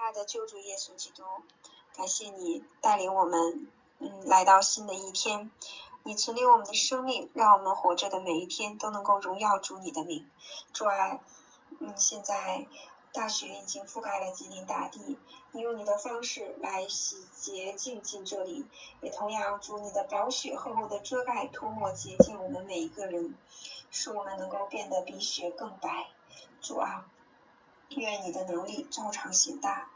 亲爱的救主耶稣基督，感谢你带领我们，嗯，来到新的一天。你存留我们的生命，让我们活着的每一天都能够荣耀主你的名。主啊，嗯，现在大雪已经覆盖了吉林大地，你用你的方式来洗洁净净这里，也同样祝你的宝雪厚厚的遮盖涂抹洁净我们每一个人，使我们能够变得比雪更白。主啊。愿你的能力照常显大。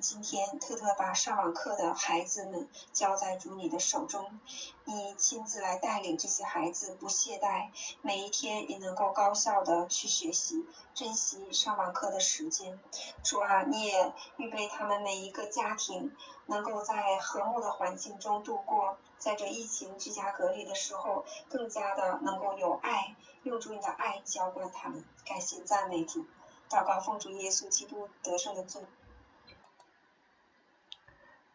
今天特特把上网课的孩子们交在主你的手中，你亲自来带领这些孩子，不懈怠，每一天也能够高效的去学习，珍惜上网课的时间。主啊，你也预备他们每一个家庭，能够在和睦的环境中度过，在这疫情居家隔离的时候，更加的能够有爱，用主你的爱浇灌他们。感谢赞美主。祷告奉主耶稣基督得胜的罪。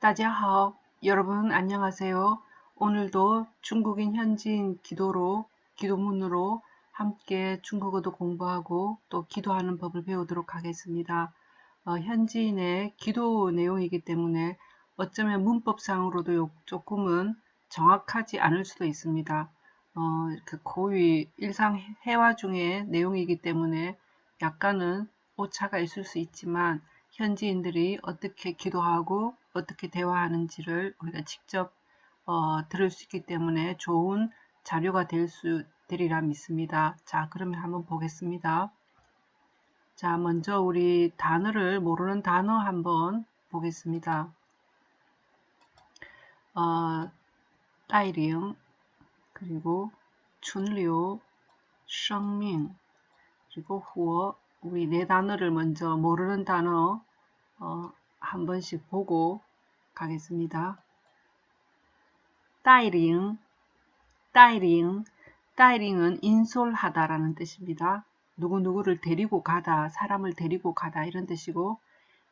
大家好，여러분안녕하세요 오늘도 중국인 현지인 기도로 기도문으로 함께 중국어도 공부하고 또 기도하는 법을 배우도록 하겠습니다. 어, 현지인의 기도 내용이기 때문에 어쩌면 문법상으로도 조금은 정확하지 않을 수도 있습니다. 어, 그 고위 일상 회화 중의 내용이기 때문에 약간은 오차가 있을 수 있지만 현지인들이 어떻게 기도하고 어떻게 대화하는지를 우리가 직접 어, 들을 수 있기 때문에 좋은 자료가 될 수 되리라 믿습니다. 자 그러면 한번 보겠습니다. 자 먼저 우리 단어를 모르는 단어 한번 보겠습니다. 어, 따이링 그리고 춘류, 生命 그리고 후어 우리 네 단어를 먼저 모르는 단어 어, 한 번씩 보고 가겠습니다. 따이링, 따이링, 따이링은 인솔하다라는 뜻입니다. 누구누구를 데리고 가다, 사람을 데리고 가다 이런 뜻이고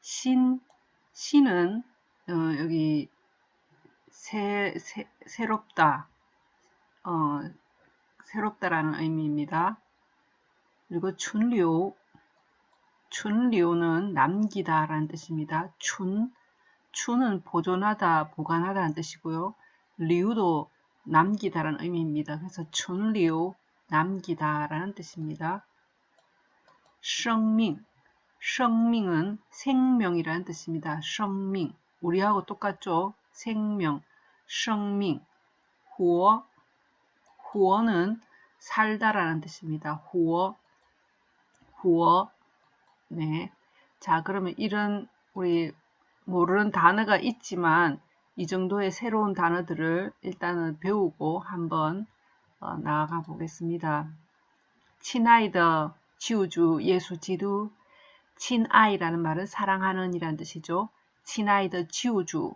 신, 신은 어, 여기 새, 새, 새롭다, 어, 새롭다라는 의미입니다. 그리고 춘류, 준리오는 남기다 라는 뜻입니다. 춘, 춘은 보존하다, 보관하다라는 뜻이고요. 리우도 남기다라는 의미입니다. 그래서 춘리오, 남기다라는 뜻입니다. 생명, 생명은 생명이라는 뜻입니다. 생명, 우리하고 똑같죠? 생명, 생명, 후어, 후어는 살다라는 뜻입니다. 후어, 후어, 네. 자, 그러면 이런 우리 모르는 단어가 있지만 이 정도의 새로운 단어들을 일단은 배우고 한번 어, 나아가 보겠습니다. 친아이더 지우주 예수 지두 친아이라는 말은 사랑하는 이란 뜻이죠. 친아이더 지우주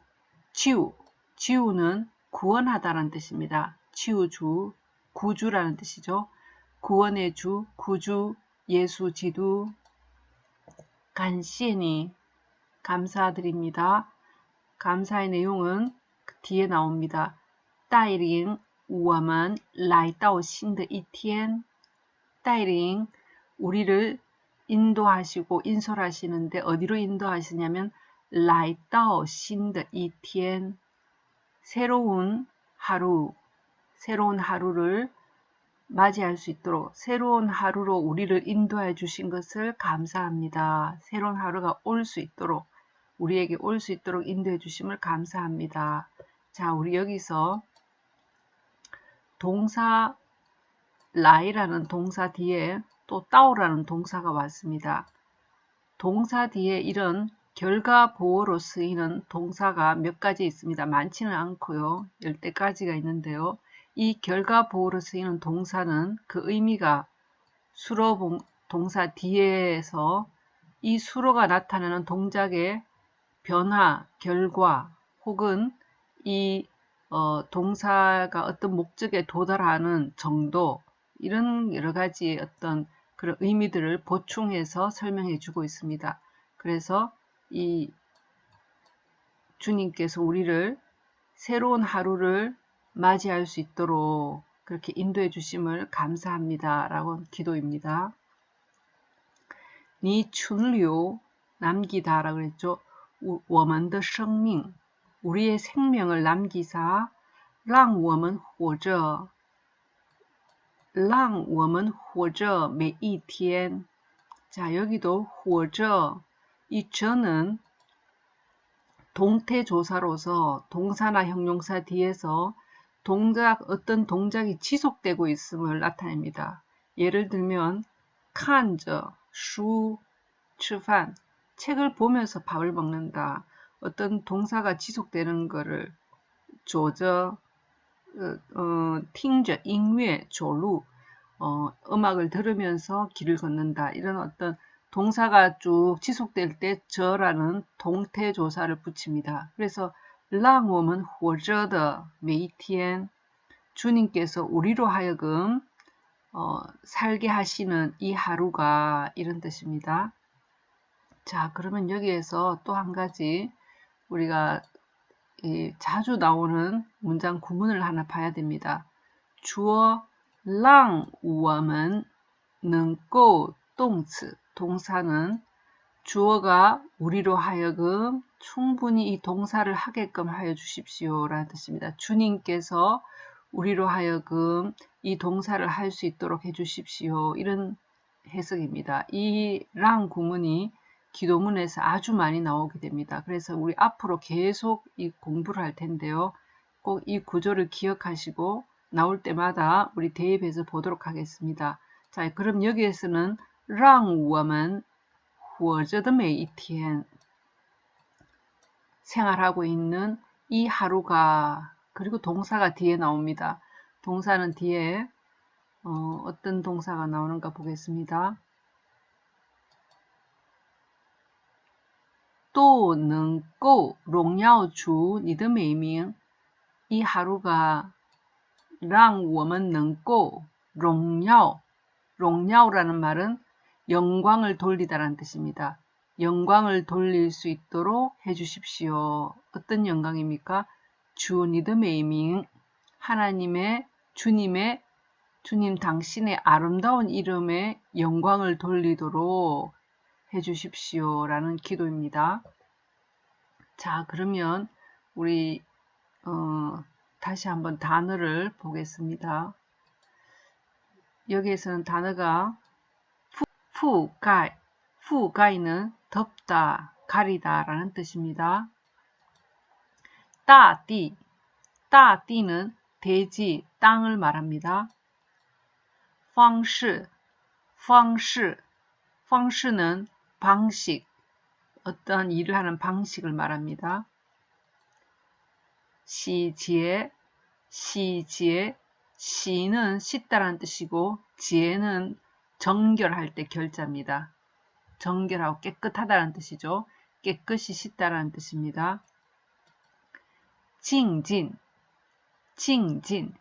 지우 지우는 구원하다라는 뜻입니다. 지우주 구주라는 뜻이죠. 구원의 주, 구주, 예수 지두 간시니 감사드립니다. 감사의 내용은 그 뒤에 나옵니다. 带领我们来到新的一天带领 우리를 인도하시고 인솔하시는데 어디로 인도하시냐면 来到新的一天 새로운 하루 새로운 하루를 맞이할 수 있도록 새로운 하루로 우리를 인도해 주신 것을 감사합니다. 새로운 하루가 올 수 있도록 우리에게 올 수 있도록 인도해 주심을 감사합니다. 자, 우리 여기서 동사 라이라는 동사 뒤에 또 따오라는 동사가 왔습니다. 동사 뒤에 이런 결과 보호로 쓰이는 동사가 몇 가지 있습니다. 많지는 않고요. 열대 가지가 있는데요. 이 결과 보호로 쓰이는 동사는 그 의미가 수로 동사 뒤에서 이 수로가 나타내는 동작의 변화, 결과 혹은 이 어, 동사가 어떤 목적에 도달하는 정도 이런 여러 가지 어떤 그런 의미들을 보충해서 설명해 주고 있습니다. 그래서 이 주님께서 우리를 새로운 하루를 맞이할 수 있도록 그렇게 인도해 주심을 감사합니다. 라고 기도입니다. 니 춘류 남기다 라고 그랬죠. 우- 我们的生命 우리의 생명을 남기사 让我们活着让我们活着每一天 자, 여기도 活着이 저는 동태조사로서 동사나 형용사 뒤에서 동작, 어떤 동작이 지속되고 있음을 나타냅니다. 예를 들면, 칸저, 슈, 추판, 책을 보면서 밥을 먹는다. 어떤 동사가 지속되는 것을 조저, 어, 어 팅저, 잉외, 조루, 어, 음악을 들으면서 길을 걷는다. 이런 어떤 동사가 쭉 지속될 때 저라는 동태 조사를 붙입니다. 그래서 让我们活着的每一天 주님께서 우리로 하여금 어, 살게 하시는 이 하루가 이런 뜻입니다. 자, 그러면 여기에서 또 한 가지 우리가 이 자주 나오는 문장 구문을 하나 봐야 됩니다. 주어 让我们能够 动词 동사는 주어가 우리로 하여금 충분히 이 동사를 하게끔 하여 주십시오 라는 뜻입니다. 주님께서 우리로 하여금 이 동사를 할 수 있도록 해 주십시오. 이런 해석입니다. 이 랑 구문이 기도문에서 아주 많이 나오게 됩니다. 그래서 우리 앞으로 계속 이 공부를 할 텐데요. 꼭 이 구조를 기억하시고 나올 때마다 우리 대입해서 보도록 하겠습니다. 자, 그럼 여기에서는 让我 们活着的每一天 생활하고 있는 이 하루가 그리고 동사가 뒤에 나옵니다. 동사는 뒤에 어, 어떤 동사가 나오는가 보겠습니다. 都能够荣耀主你的美名. 이 하루가 让我们能够荣耀 荣耀라는 말은 영광을 돌리다라는 뜻입니다. 영광을 돌릴 수 있도록 해주십시오. 어떤 영광입니까? 주 니드메이 밍 하나님의 주님의 주님 당신의 아름다운 이름에 영광을 돌리도록 해주십시오. 라는 기도입니다. 자, 그러면 우리 어, 다시 한번 단어를 보겠습니다. 여기에서는 단어가 푸가이, 푸가이는 덥다, 가리다 라는 뜻입니다. 따띠, 따띠는 대지, 땅을 말합니다. 방식, 방식, 방식은 방식, 어떤 일을 하는 방식을 말합니다. 시지에, 시지에, 시는 씻다라는 뜻이고 지에는 정결할 때 결자입니다. 정결하고 깨끗하다는 뜻이죠. 깨끗이 씻다라는 뜻입니다. 징진, 징진,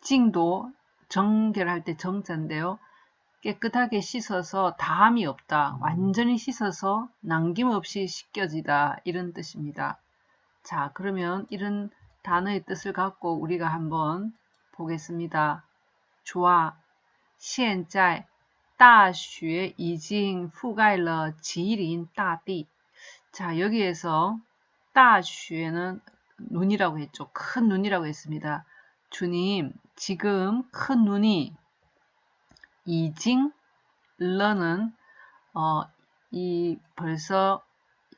징도 정결할 때 정자인데요. 깨끗하게 씻어서 다함이 없다. 완전히 씻어서 남김없이 씻겨지다. 이런 뜻입니다. 자, 그러면 이런 단어의 뜻을 갖고 우리가 한번 보겠습니다. 좋아. 现在大学已经覆盖了吉林大地. 자, 여기에서 大学는 눈이라고 했죠. 큰 눈이라고 했습니다. 주님, 지금 큰 눈이 已经 러는 어, 이 벌써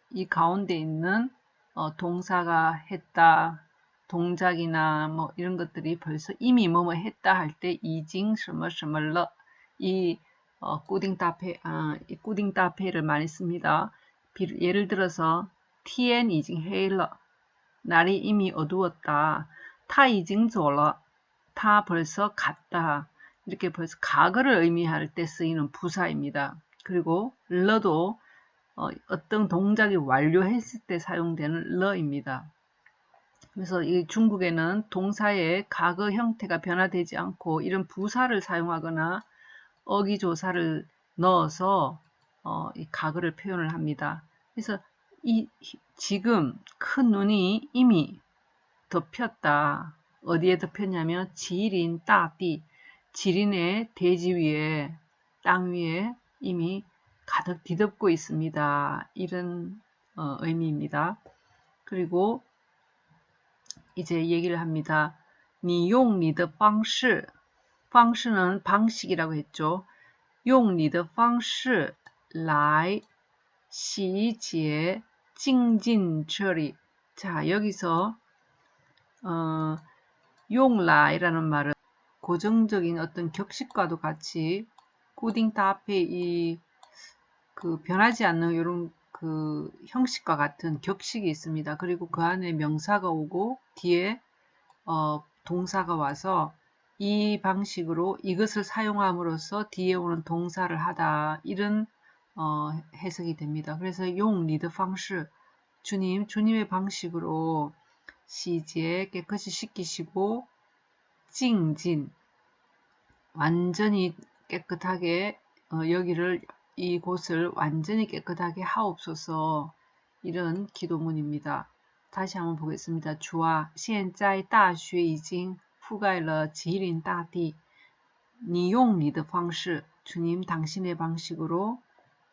이 가운데 있는 어, 동사가 했다, 동작이나 뭐 이런 것들이 벌써 이미 뭐뭐 했다 할 때 이징 什么什么了 이 어, 꾸딩따페 아, 이 꾸딩따페를 많이 씁니다. 비, 예를 들어서 티엔 이징 헤일러 날이 이미 어두웠다. 타 이징 졸러 타 벌써 갔다. 이렇게 벌써 과거를 의미할 때 쓰이는 부사입니다. 그리고 러도 어, 어떤 동작이 완료했을 때 사용되는 러입니다. 그래서 이 중국에는 동사의 과거 형태가 변화되지 않고 이런 부사를 사용하거나 어기조사를 넣어서 어, 이 과거를 표현을 합니다. 그래서 이 지금 큰 눈이 이미 덮였다. 어디에 덮였냐면 지린 따띠 지린의 대지 위에 땅 위에 이미 가득 뒤덮고 있습니다. 이런 어, 의미입니다. 그리고 이제 얘기를 합니다. 니용 니드 방시 방시는 방식이라고 했죠. 용 니드 방시 라이 시제 징진 처리 자 여기서 어, 용라이라는 말은 고정적인 어떤 격식과도 같이 꾸딩 타 앞에 이 그 변하지 않는 이런 그 형식과 같은 격식이 있습니다. 그리고 그 안에 명사가 오고 뒤에 어, 동사가 와서 이 방식으로 이것을 사용함으로써 뒤에 오는 동사를 하다 이런 어, 해석이 됩니다. 그래서 용 리드 방식 주님 주님의 방식으로 시제 깨끗이 씻기시고 찡진 완전히 깨끗하게 어, 여기를 이곳을 완전히 깨끗하게 하옵소서 이런 기도문입니다. 다시 한번 보겠습니다. 주아, 现在大学已经覆盖了吉林大地。你用你的方式, 주님 당신의 방식으로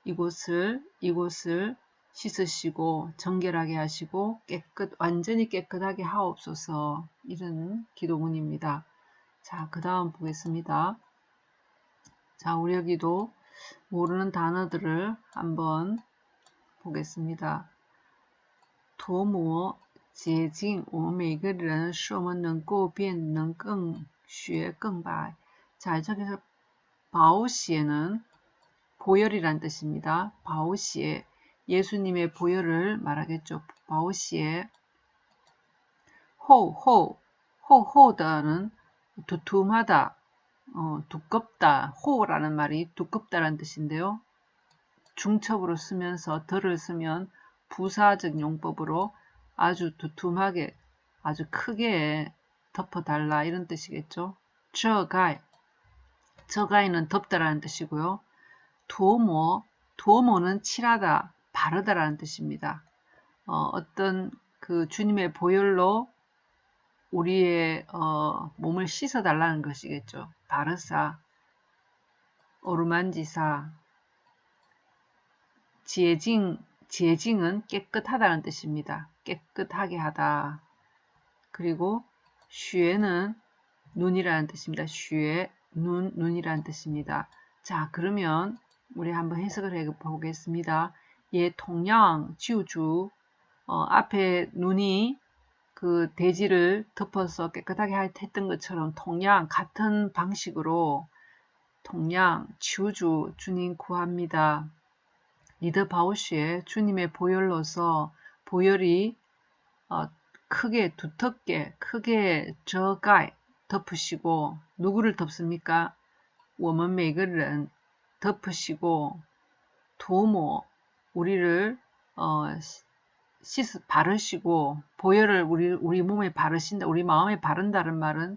이곳을 이곳을 씻으시고 정결하게 하시고 깨끗 완전히 깨끗하게 하옵소서 이런 기도문입니다. 자, 그 다음 보겠습니다. 자, 우리 여기도 모르는 단어들을 한번 보겠습니다. 도모, 捷径, 我们每个人是我们能够变能更学更白. 자, 저기서 바오시에는 보혈이란 뜻입니다. 바오시에 예수님의 보혈을 말하겠죠. 바오시에 호호 호호다는 두툼하다 어, 두껍다, 호라는 말이 두껍다라는 뜻인데요. 중첩으로 쓰면서 덜을 쓰면 부사적 용법으로 아주 두툼하게, 아주 크게 덮어달라 이런 뜻이겠죠. 저가이, 저가이는 덮다라는 뜻이고요. 도모, 도모는 칠하다, 바르다라는 뜻입니다. 어, 떤그 주님의 보혈로 우리의 어, 몸을 씻어 달라는 것이겠죠. 바르사, 오르만지사, 지혜징, 지혜징은 깨끗하다는 뜻입니다. 깨끗하게 하다. 그리고 슈에는 눈이라는 뜻입니다. 슈에, 눈, 눈이라는 뜻입니다. 자, 그러면 우리 한번 해석을 해 보겠습니다. 예, 통양, 지우주, 어, 앞에 눈이 그 대지를 덮어서 깨끗하게 했던 것처럼 동양 같은 방식으로 동양 지우주 주님 구합니다. 你的宝血의 주님의 보혈로서 보혈이 어, 크게 두텁게 크게 저가 덮으시고 누구를 덮습니까? 我们每个人 덮으시고 涂抹 우리를 어, 씻 바르시고 보혈을 우리 우리 몸에 바르신다, 우리 마음에 바른다는 말은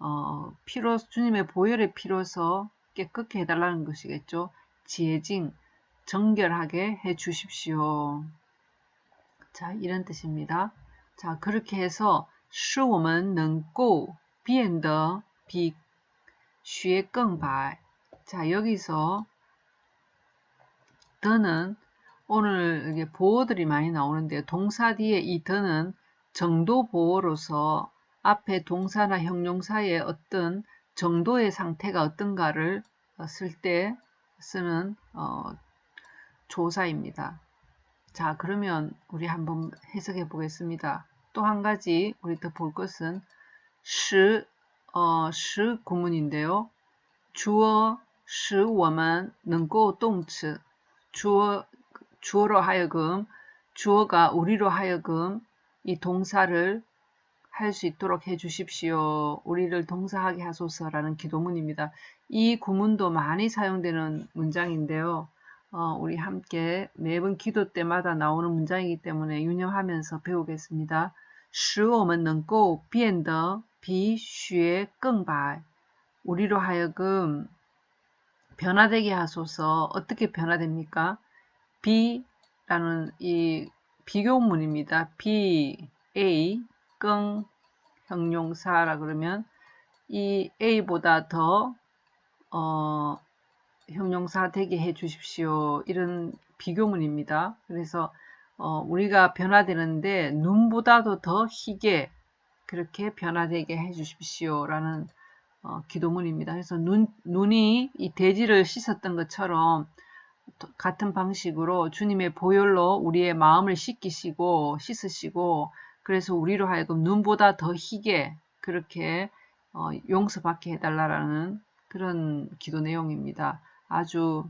어, 피로 주님의 보혈의 피로서 깨끗게 해달라는 것이겠죠. 지혜징 정결하게 해 주십시오. 자, 이런 뜻입니다. 자, 그렇게 해서 使我们能够变得比学更白. 자, 여기서 더는 오늘 이게 보어들이 많이 나오는데 동사 뒤에 이 더는 정도 보어로서 앞에 동사나 형용사의 어떤 정도의 상태가 어떤가를 쓸 때 쓰는 어, 조사입니다. 자 그러면 우리 한번 해석해 보겠습니다. 또 한 가지 우리 더 볼 것은 시, 어, 시 구문인데요. 주어, 시, 我们能够动词 주어 주어로 하여금 주어가 우리로 하여금 이 동사를 할 수 있도록 해 주십시오. 우리를 동사하게 하소서라는 기도문입니다. 이 구문도 많이 사용되는 문장인데요. 어, 우리 함께 매번 기도 때마다 나오는 문장이기 때문에 유념하면서 배우겠습니다. 使我们能够变得比雪更白 우리로 하여금 변화되게 하소서 어떻게 변화됩니까? B라는 이 비교문입니다. B, A, 끙, 형용사라 그러면 이 A보다 더 어, 형용사 되게 해 주십시오. 이런 비교문입니다. 그래서 어, 우리가 변화되는데 눈보다도 더 희게 그렇게 변화되게 해 주십시오. 라는 어, 기도문입니다. 그래서 눈, 눈이 이 돼지를 씻었던 것처럼 같은 방식으로 주님의 보혈로 우리의 마음을 씻기시고 씻으시고 그래서 우리로 하여금 눈보다 더 희게 그렇게 어, 용서받게 해달라라는 그런 기도 내용입니다. 아주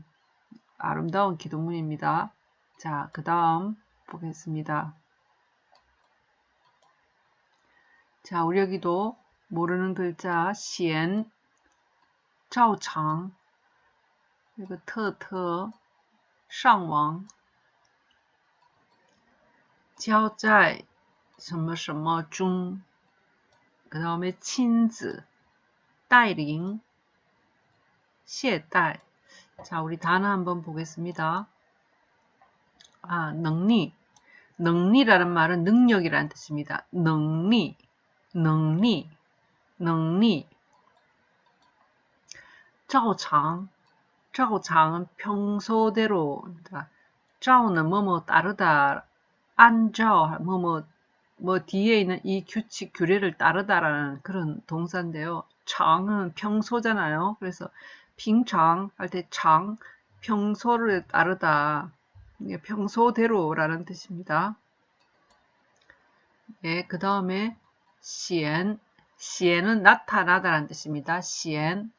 아름다운 기도문입니다. 자, 그 다음 보겠습니다. 자, 우리 여기도 모르는 글자 시엔, 자오창, 이거 터特, 上网, 交在什么什么中, 그 다음에 亲子,带领,懈怠. 자, 우리 단어 한번 보겠습니다. 아, 능리. 능리라는 말은 능력이라는 뜻입니다. 능리, 능리, 능리. 照常, 자고 장은 평소대로 그러니까 자오는 뭐뭐 따르다 안자 뭐뭐 뭐 뒤에 있는 이 규칙 규례를 따르다라는 그런 동사인데요. 장은 평소잖아요. 그래서 빙창 할때 장 평소를 따르다 평소대로라는 뜻입니다. 예, 그 다음에 시엔 시엔은 나타나다라는 뜻입니다. 시엔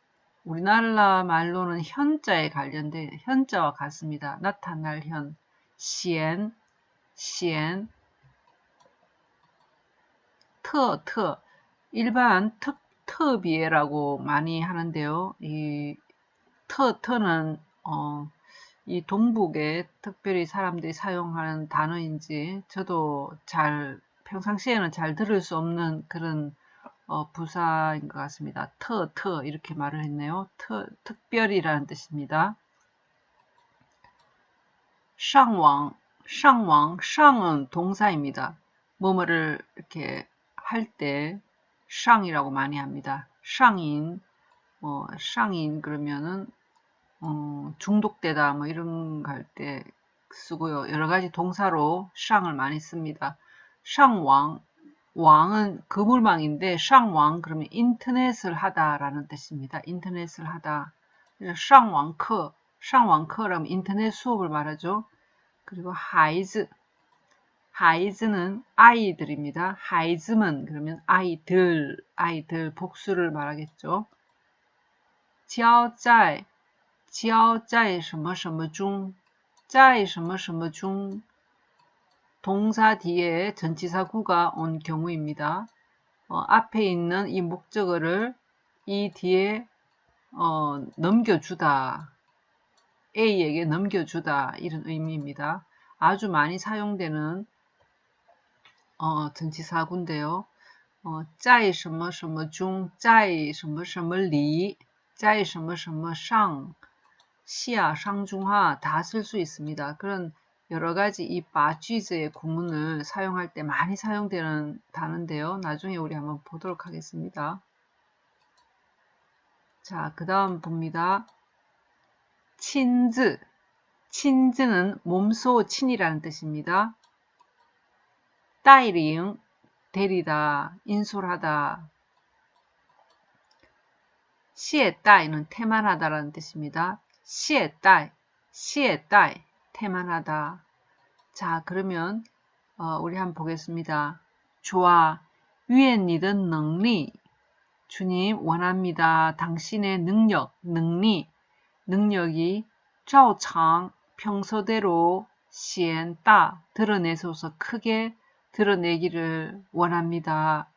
우리나라 말로는 현자에 관련된 현자와 같습니다. 나타날 현, 시엔, 시엔, 터, 터, 일반 특,特别라고 많이 하는데요. 이 터, 터는 어, 이 동북에 특별히 사람들이 사용하는 단어인지 저도 잘 평상시에는 잘 들을 수 없는 그런 어, 부사인 것 같습니다. 터, 터 이렇게 말을 했네요. 터, 특별이라는 뜻입니다. 상왕, 상왕, 상은 동사입니다. 뭐뭐를 이렇게 할 때 상이라고 많이 합니다. 상인, 뭐 상인 그러면은 어, 중독되다 뭐 이런 거 할 때 쓰고요. 여러 가지 동사로 上을 많이 씁니다. 샹왕 왕은 그물망인데 샹왕 그러면 인터넷을 하다라는 뜻입니다. 인터넷을 하다. 샹왕커 샹왕커라면 인터넷 수업을 말하죠. 그리고 하이즈 하이즈는 아이들입니다. 하이즈먼 그러면 아이들 아이들 복수를 말하겠죠. 交在 交在什么什么中在什么什么중 동사 뒤에 전치사구가 온 경우입니다. 어, 앞에 있는 이 목적어를 이 뒤에 어, 넘겨주다 A에게 넘겨주다 이런 의미입니다. 아주 많이 사용되는 어, 전치사구인데요. 어, 在什么什么中在什么什么里在什么什么上 시야, 상중하 다 쓸 수 있습니다. 그런 여러 가지 이 바쥐즈의 구문을 사용할 때 많이 사용되는 단어인데요. 나중에 우리 한번 보도록 하겠습니다. 자, 그 다음 봅니다. 친즈. 친즈는 몸소 친이라는 뜻입니다. 따이링, 데리다, 인솔하다. 시에 따이는 태만하다라는 뜻입니다. 시에딸, 시에딸, 태만하다. 자, 그러면 어, 우리 한번 보겠습니다. 좋아, 위엔니든 능리. 주님 원합니다. 당신의 능력, 능리, 능력이 자오창 평소대로 시엔따 드러내소서 크게 드러내기를 원합니다.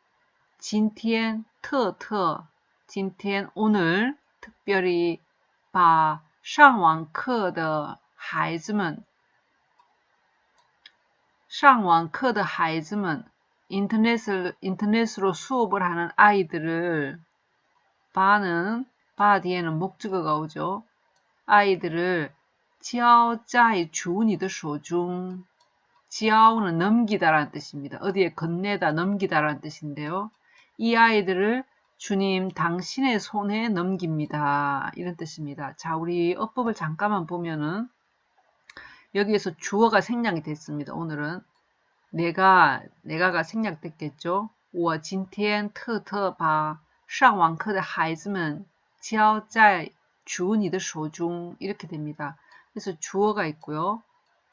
진티엔 터터 진티엔 오늘 특별히 바 上网课的 孩子们上网课的孩子们 인터넷을 인터넷으로 수업을 하는 아이들을 바는 바 뒤에는 목적어가 오죠. 아이들을 交在主你的手中 지아오는 넘기다라는 뜻입니다. 어디에 건네다 넘기다라는 뜻인데요. 이 아이들을 주님 당신의 손에 넘깁니다. 이런 뜻입니다. 자, 우리 어법을 잠깐만 보면은 여기에서 주어가 생략이 됐습니다. 오늘은 내가 내가가 생략됐겠죠. 我今天特特把上网课的孩子们交在主你的手中 이렇게 됩니다. 그래서 주어가 있고요.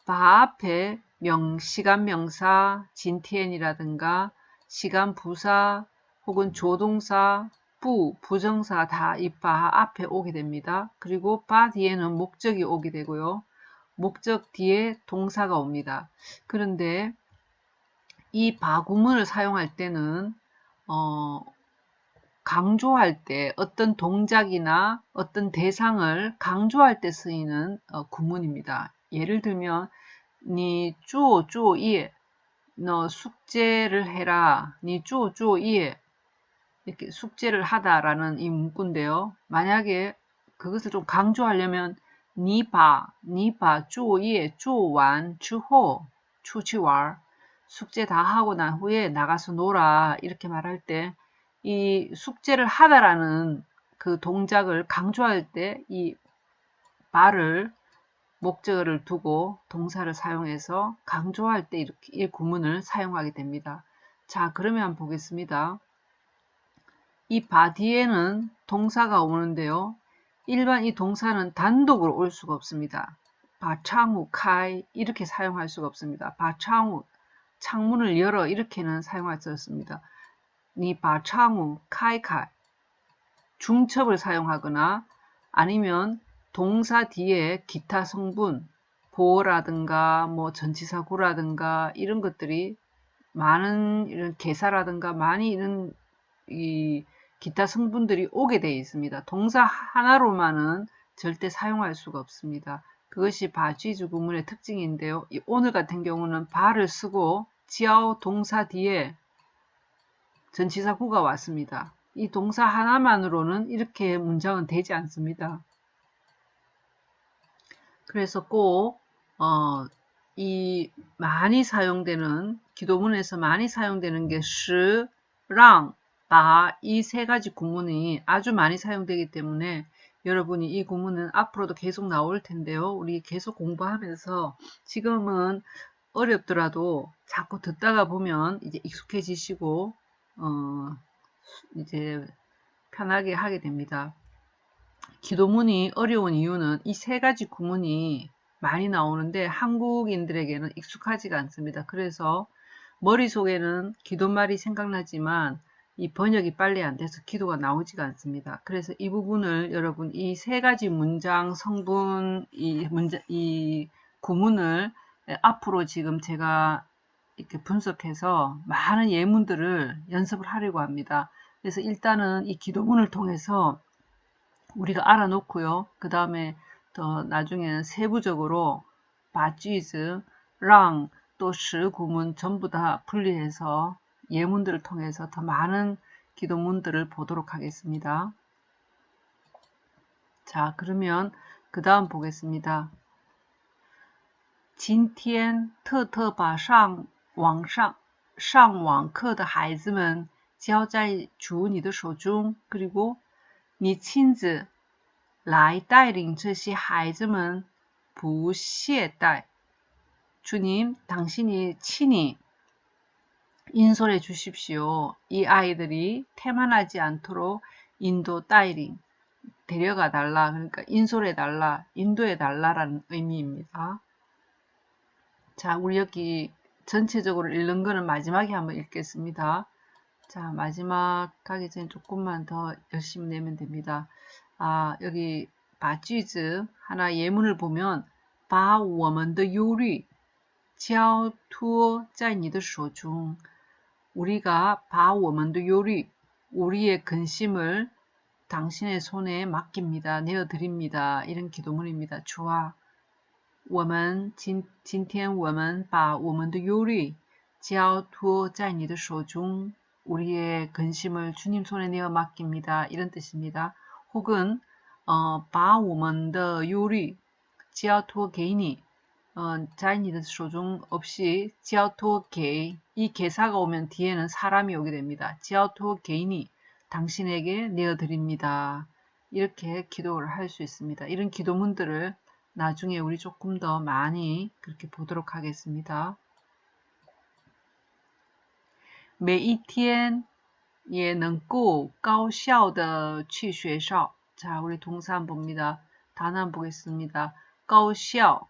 바 앞에 명 시간 명사 진티엔이라든가 시간 부사 혹은 조동사 부 부정사 다 이 바 앞에 오게 됩니다. 그리고 바 뒤에는 목적이 오게 되고요. 목적 뒤에 동사가 옵니다. 그런데 이 바구문을 사용할 때는 어, 강조할 때 어떤 동작이나 어떤 대상을 강조할 때 쓰이는 어, 구문입니다. 예를 들면 니 쪼, 쪼, 예. 너 숙제를 해라. 니 쪼, 쪼, 예. 이렇게 숙제를 하다라는 이 문구인데요. 만약에 그것을 좀 강조하려면 추치왈. 숙제 다 하고 난 후에 나가서 놀아. 이렇게 말할 때 이 숙제를 하다라는 그 동작을 강조할 때 이 말을 목적어를 두고 동사를 사용해서 강조할 때 이렇게 이 구문을 사용하게 됩니다. 자, 그러면 보겠습니다. 이 바 뒤에는 동사가 오는데요. 일반 이 동사는 단독으로 올 수가 없습니다. 바창우 카이 이렇게 사용할 수가 없습니다. 바창우 창문을 열어 이렇게는 사용할 수 없습니다. 니 바창우 카이 카이 중첩을 사용하거나 아니면 동사 뒤에 기타 성분 보어라든가 뭐 전치사구라든가 이런 것들이 많은 이런 개사라든가 많이 이런 이 기타 성분들이 오게 되어 있습니다. 동사 하나로만은 절대 사용할 수가 없습니다. 그것이 바쥐즈 구문의 특징인데요. 오늘 같은 경우는 바를 쓰고 지아오 동사 뒤에 전치사구가 왔습니다. 이 동사 하나만으로는 이렇게 문장은 되지 않습니다. 그래서 꼭, 어, 이 많이 사용되는, 기도문에서 많이 사용되는 게 시, 랑, 바, 이세 가지 구문이 아주 많이 사용되기 때문에 여러분이 이 구문은 앞으로도 계속 나올 텐데요. 우리 계속 공부하면서 지금은 어렵더라도 자꾸 듣다가 보면 이제 익숙해지시고, 어, 이제 편하게 하게 됩니다. 기도문이 어려운 이유는 이 세 가지 구문이 많이 나오는데 한국인들에게는 익숙하지가 않습니다. 그래서 머릿속에는 기도말이 생각나지만 이 번역이 빨리 안 돼서 기도가 나오지가 않습니다. 그래서 이 부분을 여러분 이 세 가지 문장 성분 이 문장 이 구문을 앞으로 지금 제가 이렇게 분석해서 많은 예문들을 연습을 하려고 합니다. 그래서 일단은 이 기도문을 통해서 우리가 알아놓고요. 그 다음에 더 나중에는 세부적으로 바쥐즈, 랑, 또 시 구문 전부 다 분리해서 예문들을 통해서 더 많은 기도문들을 보도록 하겠습니다. 자, 그러면 그 다음 보겠습니다. 今天特特把上网上上网课的孩子们交在主你的手中， 그리고 你亲自来带领这些孩子们不懈怠。 주님, 당신이 친히 인솔해 주십시오. 이 아이들이 태만하지 않도록 인도 따이링 데려가 달라. 그러니까 인솔해 달라, 인도해 달라라는 의미입니다. 자, 우리 여기 전체적으로 읽는 거는 마지막에 한번 읽겠습니다. 자, 마지막 가기 전에 조금만 더 열심히 내면 됩니다. 아, 여기 바쥐즈 하나 예문을 보면 把我们的忧虑交托在你的手中 우리가 把我们的忧虑 우리의 근심을 당신의 손에 맡깁니다. 내어드립니다. 이런 기도문입니다. 주와 我们今今天我们把我们的忧虑交托在你的手中 우리의 근심을 주님 손에 내어 맡깁니다. 이런 뜻입니다. 혹은 어, 把我们的忧虑交托给你 어, 在你的手中 없이 交托给이 개사가 오면 뒤에는 사람이 오게 됩니다. 交托给你 당신에게 내어 드립니다. 이렇게 기도를 할 수 있습니다. 이런 기도문들을 나중에 우리 조금 더 많이 그렇게 보도록 하겠습니다. 每一天也能够高效的去学校. 자, 우리 동사 한 봅니다. 단어 한 보겠습니다. 高效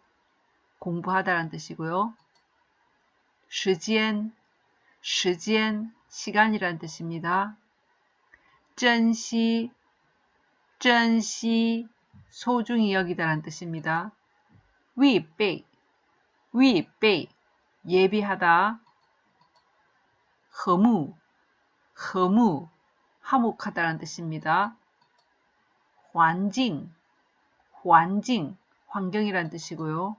공부하다라는 뜻이고요. 时间时间 시간이라는 뜻입니다. 珍惜珍惜 소중히 여기다라는 뜻입니다. 预备预备 예비하다 和睦和睦 화목하다라는 뜻입니다. 环境环境 환경이라는 뜻이고요.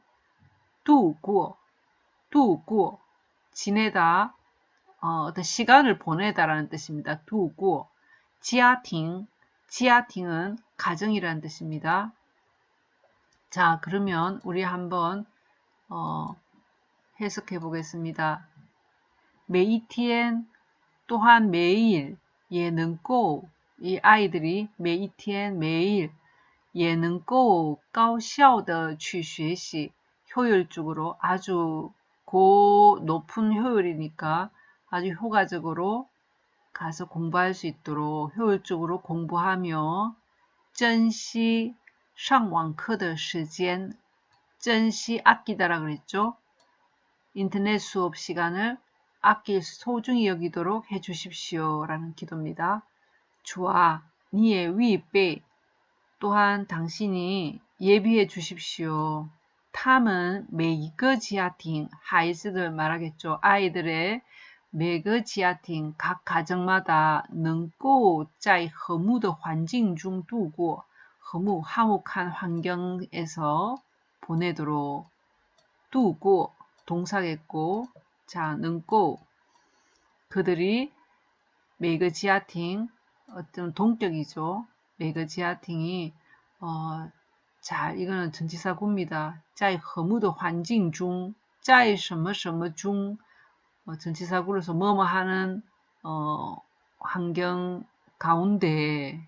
度过度过 지내다 어, 어떤 시간을 보내다라는 뜻입니다. 度过 지하팅 지하팅은 가정이라는 뜻입니다. 자, 그러면 우리 한번 어, 해석해 보겠습니다. 每一天 또한 매일 예능고 이 아이들이 每一天 매일 예능고 高效的去学习 효율적으로 아주 고 높은 효율이니까 아주 효과적으로 가서 공부할 수 있도록 효율적으로 공부하며 전시 상왕课的 시간 전시 아끼다라 그랬죠. 인터넷 수업 시간을 아낄 소중히 여기도록 해주십시오. 라는 기도입니다. 주아, 니의 위배 또한 당신이 예비해 주십시오. 탐은 메이거 지하팅 하이즈들 말하겠죠. 아이들의 메거 지하팅 각 가정마다 능고 짜이 허무의 환경 중 두고 허무 화목한 환경에서 보내도록 두고 동사겠고 자 능고 그들이 메거 지하팅 어떤 동격이죠. 메거 지하팅이 어, 자, 이거는 전치사구입니다. 在 허무의 환경 중, 在 什么什么 중, 어, 전치사구로서 뭐뭐 하는 어, 환경 가운데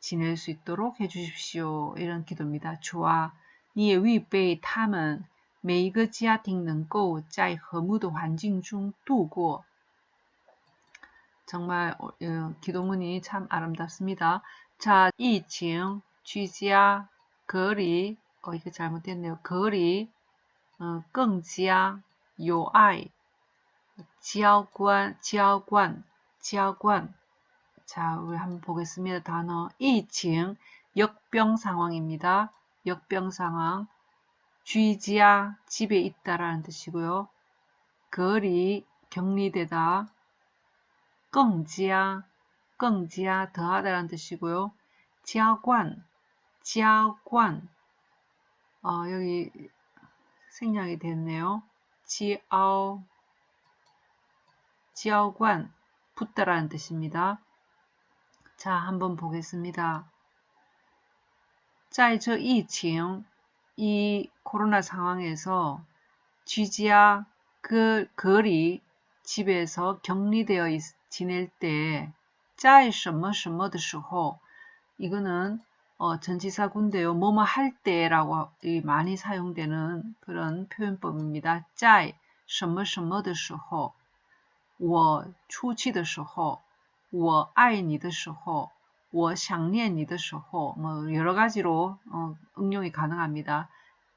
지낼 수 있도록 해주십시오. 이런 기도입니다. 좋아. 你也 위배 他们每一个家庭能够在和睦的环境中度过. 정말 어, 기도문이 참 아름답습니다. 자, 疫情居家 그 거리 어 이거 잘못됐네요. 거리 어, 更加 요아이 지하관 지하관 지하관 자 우리 한번 보겠습니다. 단어 이층 역병 상황입니다. 역병 상황 쥐지야 집에 있다라는 뜻이고요. 거리 격리되다 끙지야 끙지야 더하다라는 뜻이고요. 지하관 지하관 어, 여기 생략이 됐네요. 지아오 지하관 붙다라는 뜻입니다. 자, 한번 보겠습니다. 在这疫情이 코로나 상황에서 쥐지야 그 거리 집에서 격리되어 있, 지낼 때, 在什么什么的时候 이거는 어, 전치사군데요. 뭐뭐 할 때라고 많이 사용되는 그런 표현법입니다. 在什么什么的时候我出去的时候我爱你的时候我想念你的时候뭐 여러 가지로 어, 응용이 가능합니다.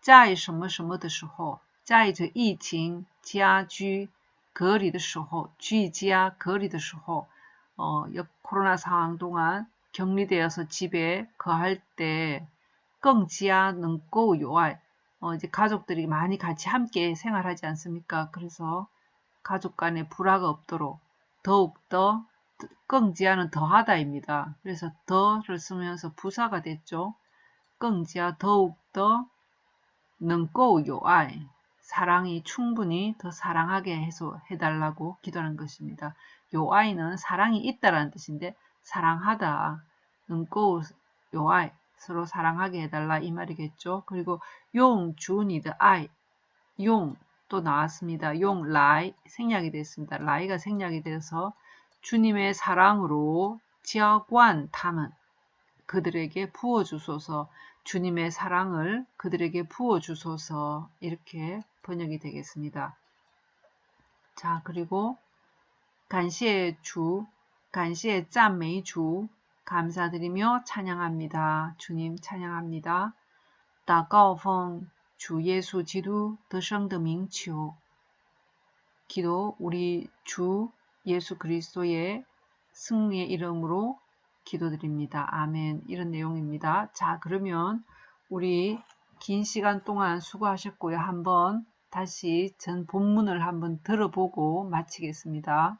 在什么什么的时候在这疫情家居隔离的时候居家隔离的时候 어, 코로나 상황 동안 격리되어서 집에 거할 때 끙지야 능고 요알 어, 이제 가족들이 많이 같이 함께 생활하지 않습니까? 그래서 가족 간에 불화가 없도록 더욱더 끙지야는 더하다입니다. 그래서 더를 쓰면서 부사가 됐죠. 끙지야 더욱더 능고 요아이 사랑이 충분히 더 사랑하게 해서 해달라고 기도하는 것입니다. 요 아이는 사랑이 있다라는 뜻인데 사랑하다 능고 요아이 서로 사랑하게 해달라 이 말이겠죠. 그리고 용 주니드 아이 용 또 나왔습니다. 용 라이 생략이 됐습니다. 라이가 생략이 돼서 주님의 사랑으로 지하관 탐은 그들에게 부어주소서 주님의 사랑을 그들에게 부어주소서 이렇게 번역이 되겠습니다. 자 그리고 간시의 주, 간시의 짠메이 주 감사드리며 찬양합니다. 주님 찬양합니다. 祷告奉주 예수 지두 더성더 밍치오 기도 우리 주 예수 그리스도의 승리의 이름으로 기도드립니다. 아멘. 이런 내용입니다. 자, 그러면 우리 긴 시간 동안 수고하셨고요. 한번 다시 전 본문을 한번 들어보고 마치겠습니다.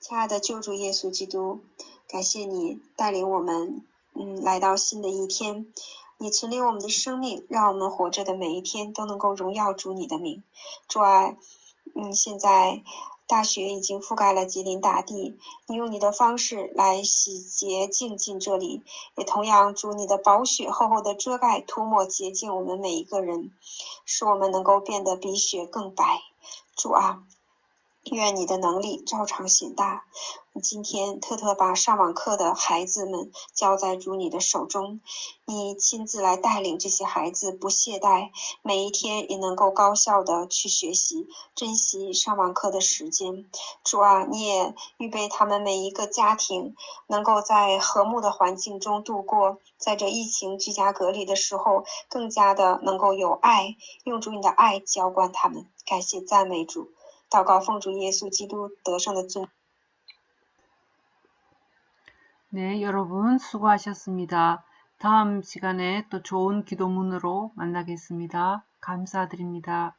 亲爱的救主耶稣基督，感谢你带领我们，嗯，来到新的一天。你存留我们的生命，让我们活着的每一天都能够荣耀主你的名。主啊，嗯，现在大雪已经覆盖了吉林大地，你用你的方式来洗洁净尽这里，也同样主你的薄雪厚厚的遮盖涂抹洁净我们每一个人，使我们能够变得比雪更白。主啊。愿你的能力照常显大。今天特特把上网课的孩子们交在主你的手中，你亲自来带领这些孩子，不懈怠，每一天也能够高效的去学习，珍惜上网课的时间。主啊，你也预备他们每一个家庭能够在和睦的环境中度过，在这疫情居家隔离的时候，更加的能够有爱，用主你的爱浇灌他们。感谢赞美主。祷告奉主耶稣基督得胜的尊。 네, 여러분 수고하셨습니다. 다음 시간에 또 좋은 기도문으로 만나겠습니다. 감사드립니다.